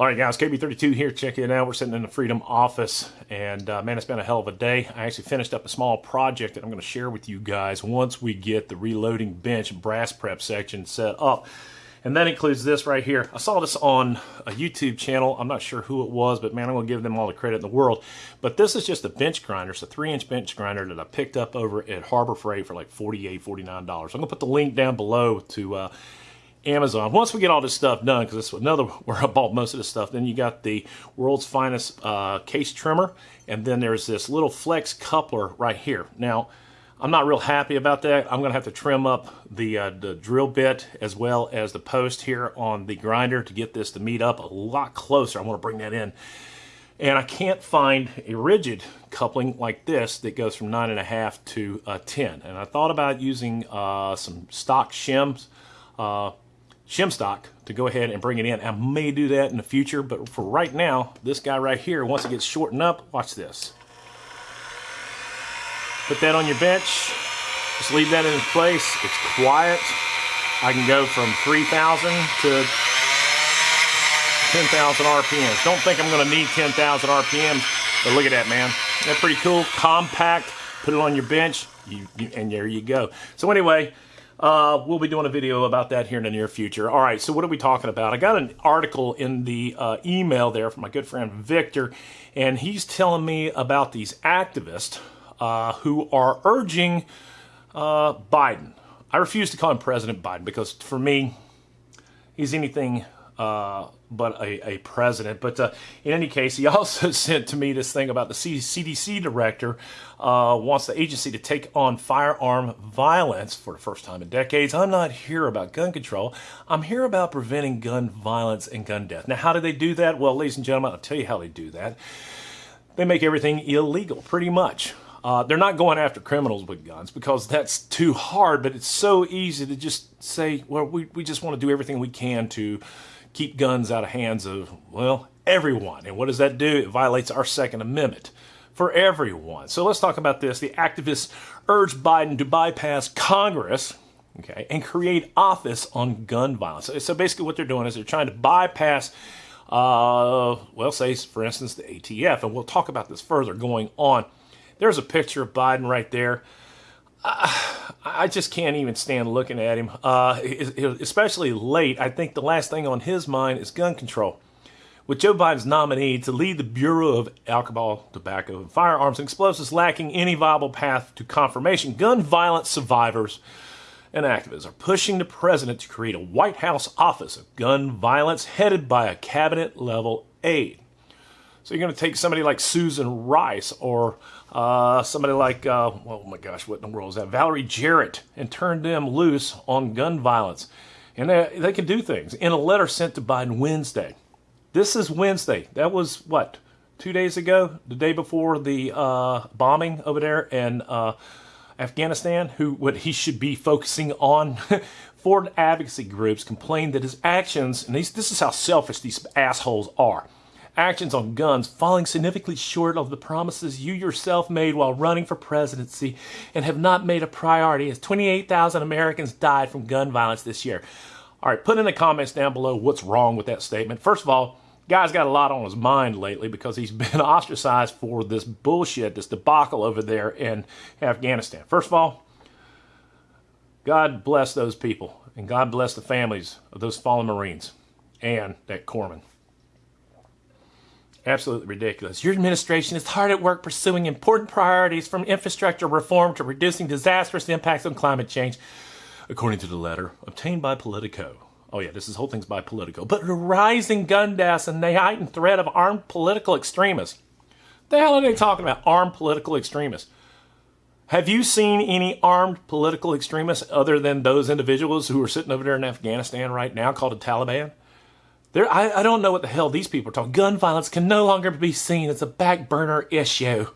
All right, guys, KB32 here. Check it out. We're sitting in the Freedom office, and uh, man, it's been a hell of a day. I actually finished up a small project that I'm going to share with you guys once we get the reloading bench brass prep section set up. And that includes this right here. I saw this on a YouTube channel. I'm not sure who it was, but man, I'm going to give them all the credit in the world. But this is just a bench grinder. It's a three-inch bench grinder that I picked up over at Harbor Freight for like $48, $49. I'm going to put the link down below to uh, Amazon. Once we get all this stuff done, because it's another where I bought most of this stuff, then you got the world's finest uh, case trimmer, and then there's this little flex coupler right here. Now, I'm not real happy about that. I'm going to have to trim up the, uh, the drill bit as well as the post here on the grinder to get this to meet up a lot closer. I want to bring that in. And I can't find a rigid coupling like this that goes from 9.5 to uh, 10. And I thought about using uh, some stock shims, uh, shim stock to go ahead and bring it in. I may do that in the future, but for right now, this guy right here, once it gets shortened up, watch this. Put that on your bench. Just leave that in place. It's quiet. I can go from 3,000 to 10,000 RPMs. Don't think I'm going to need 10,000 RPMs, but look at that, man. That's pretty cool. Compact. Put it on your bench, you, you, and there you go. So anyway, uh, we'll be doing a video about that here in the near future. All right, so what are we talking about? I got an article in the uh, email there from my good friend Victor, and he's telling me about these activists uh, who are urging uh, Biden. I refuse to call him President Biden because for me, he's anything uh, but a, a, president. But uh, in any case, he also sent to me this thing about the CDC director uh, wants the agency to take on firearm violence for the first time in decades. I'm not here about gun control. I'm here about preventing gun violence and gun death. Now, how do they do that? Well, ladies and gentlemen, I'll tell you how they do that. They make everything illegal, pretty much. Uh, they're not going after criminals with guns because that's too hard, but it's so easy to just say, well, we, we just want to do everything we can to keep guns out of hands of, well, everyone. And what does that do? It violates our Second Amendment for everyone. So let's talk about this. The activists urge Biden to bypass Congress okay, and create office on gun violence. So basically what they're doing is they're trying to bypass uh, well, say, for instance, the ATF, and we'll talk about this further going on. There's a picture of Biden right there. I just can't even stand looking at him, uh, especially late. I think the last thing on his mind is gun control. With Joe Biden's nominee to lead the Bureau of Alcohol, Tobacco, and Firearms and Explosives lacking any viable path to confirmation, gun violence survivors and activists are pushing the president to create a White House Office of Gun Violence headed by a cabinet level aide. So you're going to take somebody like Susan Rice or uh, somebody like, uh, oh my gosh, what in the world is that? Valerie Jarrett and turn them loose on gun violence. And they, they can do things. In a letter sent to Biden Wednesday, this is Wednesday. That was what, two days ago? The day before the uh, bombing over there in uh, Afghanistan, who what he should be focusing on. Foreign advocacy groups complained that his actions, and these, this is how selfish these assholes are actions on guns falling significantly short of the promises you yourself made while running for presidency and have not made a priority as 28,000 Americans died from gun violence this year. All right, put in the comments down below what's wrong with that statement. First of all, guy's got a lot on his mind lately because he's been ostracized for this bullshit, this debacle over there in Afghanistan. First of all, God bless those people and God bless the families of those fallen Marines and that corpsman. Absolutely ridiculous. Your administration is hard at work pursuing important priorities from infrastructure reform to reducing disastrous impacts on climate change, according to the letter obtained by Politico. Oh yeah, this is whole thing's by Politico. But the rising gun deaths and the heightened threat of armed political extremists. The hell are they talking about? Armed political extremists. Have you seen any armed political extremists other than those individuals who are sitting over there in Afghanistan right now called the Taliban? There, I, I don't know what the hell these people are talking. Gun violence can no longer be seen as a back burner issue.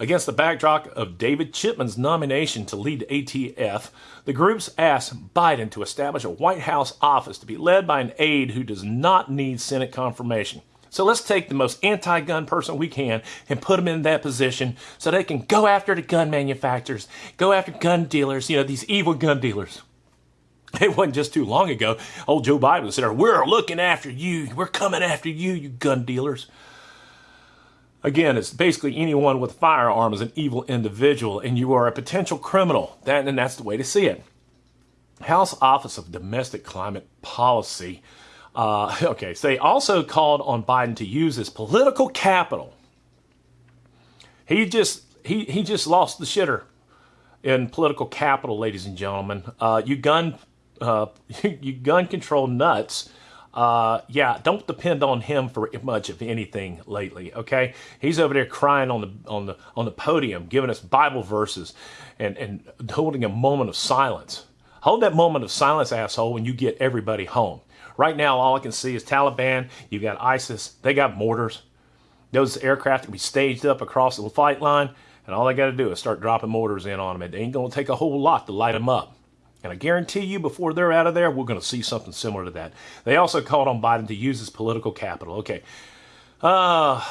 Against the backdrop of David Chipman's nomination to lead ATF, the groups asked Biden to establish a White House office to be led by an aide who does not need Senate confirmation. So let's take the most anti-gun person we can and put them in that position so they can go after the gun manufacturers, go after gun dealers, you know, these evil gun dealers. It wasn't just too long ago. Old Joe Biden said, We're looking after you. We're coming after you, you gun dealers. Again, it's basically anyone with a firearm is an evil individual and you are a potential criminal. That, and that's the way to see it. House Office of Domestic Climate Policy. Uh, okay, so they also called on Biden to use his political capital. He just he he just lost the shitter in political capital, ladies and gentlemen. Uh, you gun uh, you gun control nuts uh, yeah, don't depend on him for much of anything lately. Okay, he's over there crying on the on the on the podium, giving us Bible verses, and and holding a moment of silence. Hold that moment of silence, asshole, when you get everybody home. Right now, all I can see is Taliban. You got ISIS. They got mortars. Those aircraft can be staged up across the flight line, and all they got to do is start dropping mortars in on them. It ain't gonna take a whole lot to light them up. And I guarantee you, before they're out of there, we're going to see something similar to that. They also called on Biden to use his political capital. Okay. Uh,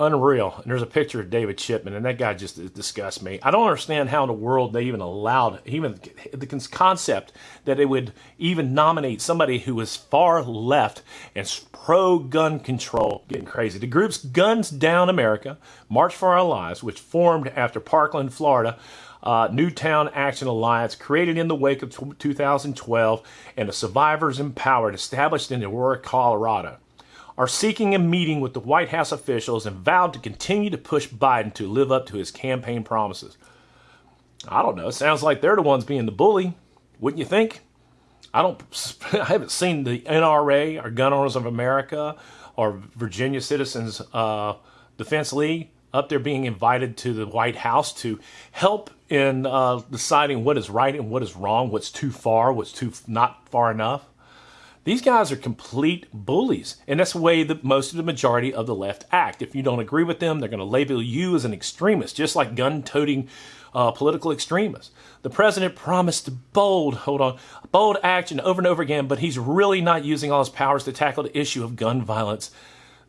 unreal. And there's a picture of David Chipman, and that guy just disgusts me. I don't understand how in the world they even allowed, even the concept that they would even nominate somebody who is far left and pro gun control. Getting crazy. The group's Guns Down America, March for Our Lives, which formed after Parkland, Florida, uh, Newtown Action Alliance, created in the wake of 2012, and the Survivors Empowered, established in Aurora, Colorado, are seeking a meeting with the White House officials and vowed to continue to push Biden to live up to his campaign promises. I don't know. Sounds like they're the ones being the bully, wouldn't you think? I don't. I haven't seen the NRA or Gun Owners of America or Virginia Citizens uh, Defense League up there being invited to the White House to help in uh, deciding what is right and what is wrong, what's too far, what's too not far enough. These guys are complete bullies, and that's the way that most of the majority of the left act. If you don't agree with them, they're going to label you as an extremist, just like gun-toting uh, political extremists. The president promised bold, hold on, bold action over and over again, but he's really not using all his powers to tackle the issue of gun violence.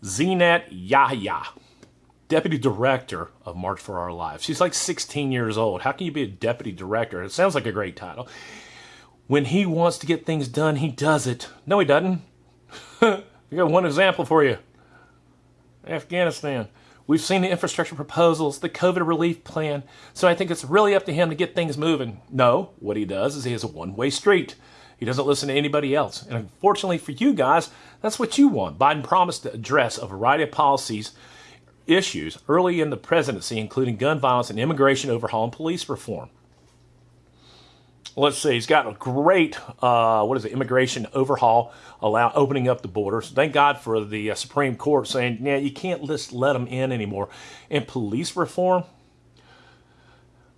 Zeenat Yahya deputy director of March for Our Lives. She's like 16 years old. How can you be a deputy director? It sounds like a great title. When he wants to get things done, he does it. No, he doesn't. I got one example for you Afghanistan. We've seen the infrastructure proposals, the COVID relief plan, so I think it's really up to him to get things moving. No, what he does is he has a one way street. He doesn't listen to anybody else. And unfortunately for you guys, that's what you want. Biden promised to address a variety of policies issues early in the presidency, including gun violence and immigration overhaul and police reform. Let's see, he's got a great, uh, what is it, immigration overhaul, allow opening up the borders. Thank God for the uh, Supreme Court saying, yeah, you can't just let them in anymore. And police reform,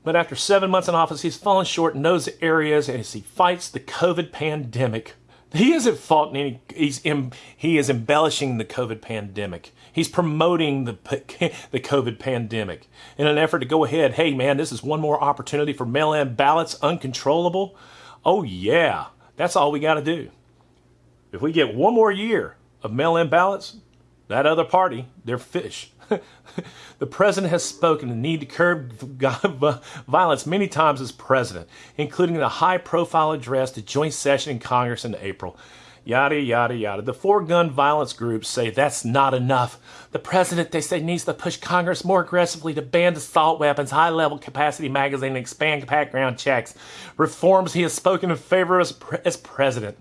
but after seven months in office, he's fallen short in those areas as he fights the COVID pandemic he isn't faulting any. He's he is embellishing the COVID pandemic. He's promoting the the COVID pandemic in an effort to go ahead. Hey man, this is one more opportunity for mail-in ballots, uncontrollable. Oh yeah, that's all we got to do. If we get one more year of mail-in ballots, that other party, they're fish. The president has spoken the need to curb violence many times as president, including the high profile address to joint session in Congress in April. Yada, yada, yada. The four gun violence groups say that's not enough. The president, they say, needs to push Congress more aggressively to ban assault weapons, high level capacity magazine, and expand background checks. Reforms he has spoken in favor as, as president.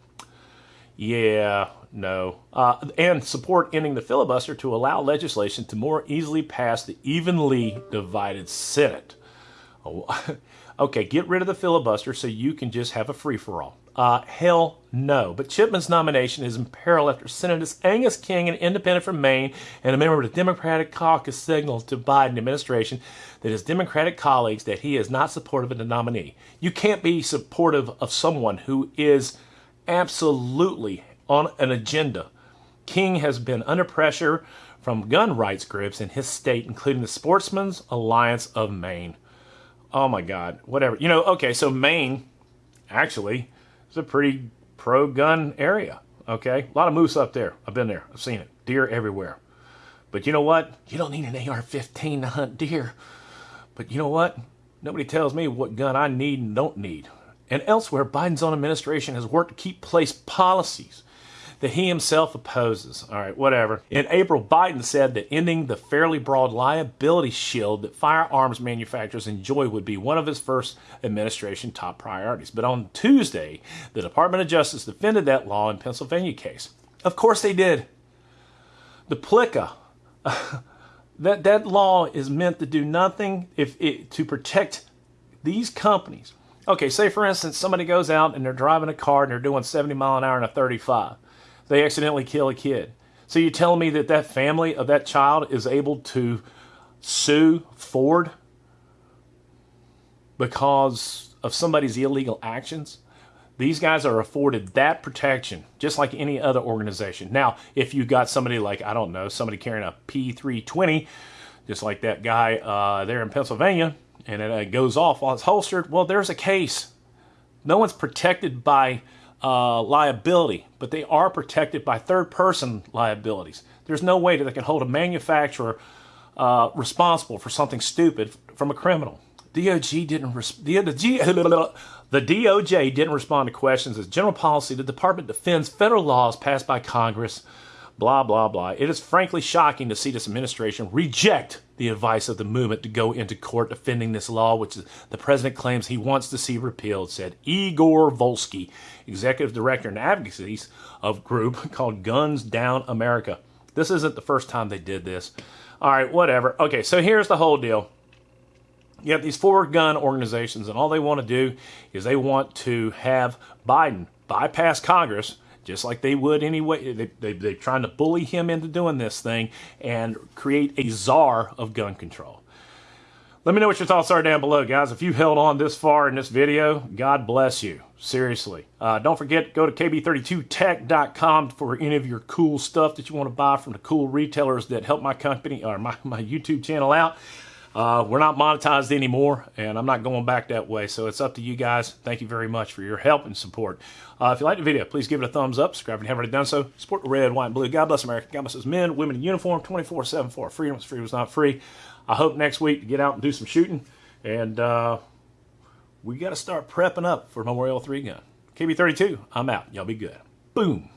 Yeah, no. Uh, and support ending the filibuster to allow legislation to more easily pass the evenly divided Senate. Oh, okay, get rid of the filibuster so you can just have a free for all. Uh, hell no. But Chipman's nomination is in peril after Senators Angus King, an independent from Maine and a member of the Democratic caucus, signaled to Biden administration that his Democratic colleagues that he is not supportive of the nominee. You can't be supportive of someone who is absolutely on an agenda. King has been under pressure from gun rights groups in his state, including the Sportsmen's Alliance of Maine. Oh my God, whatever. You know, okay, so Maine actually is a pretty pro gun area. Okay, a lot of moose up there. I've been there, I've seen it. Deer everywhere. But you know what? You don't need an AR 15 to hunt deer. But you know what? Nobody tells me what gun I need and don't need. and elsewhere, Biden's own administration has worked to keep place policies that he himself opposes. All right, whatever. In April, Biden said that ending the fairly broad liability shield that firearms manufacturers enjoy would be one of his first administration top priorities. But on Tuesday, the Department of Justice defended that law in Pennsylvania case. Of course they did. The PLCA, that, that law is meant to do nothing if it, to protect these companies. Okay, say for instance, somebody goes out and they're driving a car and they're doing 70 mile an hour in a 35 they accidentally kill a kid. So you're telling me that that family of that child is able to sue Ford because of somebody's illegal actions? These guys are afforded that protection, just like any other organization. Now, if you got somebody like, I don't know, somebody carrying a P320, just like that guy uh, there in Pennsylvania, and it uh, goes off while it's holstered, well, there's a case. No one's protected by uh, liability, but they are protected by third person liabilities. There's no way that they can hold a manufacturer uh, responsible for something stupid from a criminal. DOJ didn't the, the DOJ didn't respond to questions as general policy. The department defends federal laws passed by Congress blah, blah, blah. It is frankly shocking to see this administration reject the advice of the movement to go into court defending this law, which the president claims he wants to see repealed, said Igor Volsky, executive director and advocacy of group called Guns Down America. This isn't the first time they did this. All right, whatever. Okay, so here's the whole deal. You have these four gun organizations, and all they want to do is they want to have Biden bypass Congress just like they would anyway. They, they, they're trying to bully him into doing this thing and create a czar of gun control. Let me know what your thoughts are down below, guys. If you held on this far in this video, God bless you. Seriously. Uh, don't forget, go to kb32tech.com for any of your cool stuff that you want to buy from the cool retailers that help my company or my, my YouTube channel out. Uh, we're not monetized anymore, and I'm not going back that way, so it's up to you guys. Thank you very much for your help and support. Uh, if you like the video, please give it a thumbs up. Subscribe if you haven't already done so. Support the red, white, and blue. God bless America. God bless us men, women in uniform, 24-7 for freedom. Freedom is not free. I hope next week to get out and do some shooting, and uh, we got to start prepping up for Memorial 3 gun. KB32, I'm out. Y'all be good. Boom.